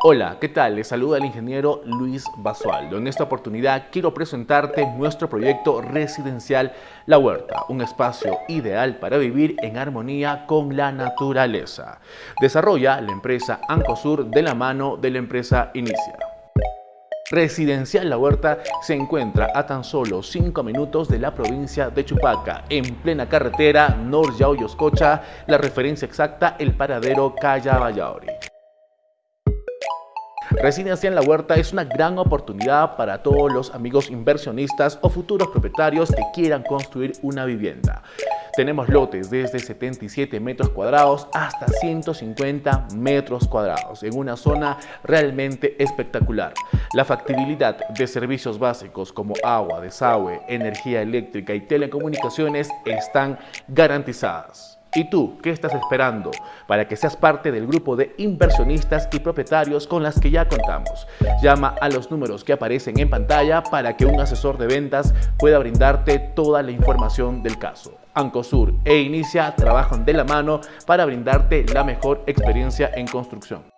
Hola, ¿qué tal? Les saluda el ingeniero Luis Basualdo. En esta oportunidad quiero presentarte nuestro proyecto residencial La Huerta, un espacio ideal para vivir en armonía con la naturaleza. Desarrolla la empresa Ancosur de la mano de la empresa Inicia. Residencial La Huerta se encuentra a tan solo 5 minutos de la provincia de Chupaca, en plena carretera Nor Yoscocha, la referencia exacta el paradero Calla Vallaori. Residencia en la Huerta es una gran oportunidad para todos los amigos inversionistas o futuros propietarios que quieran construir una vivienda. Tenemos lotes desde 77 metros cuadrados hasta 150 metros cuadrados en una zona realmente espectacular. La factibilidad de servicios básicos como agua, desagüe, energía eléctrica y telecomunicaciones están garantizadas. ¿Y tú qué estás esperando para que seas parte del grupo de inversionistas y propietarios con las que ya contamos? Llama a los números que aparecen en pantalla para que un asesor de ventas pueda brindarte toda la información del caso. Ancosur e Inicia trabajan de la mano para brindarte la mejor experiencia en construcción.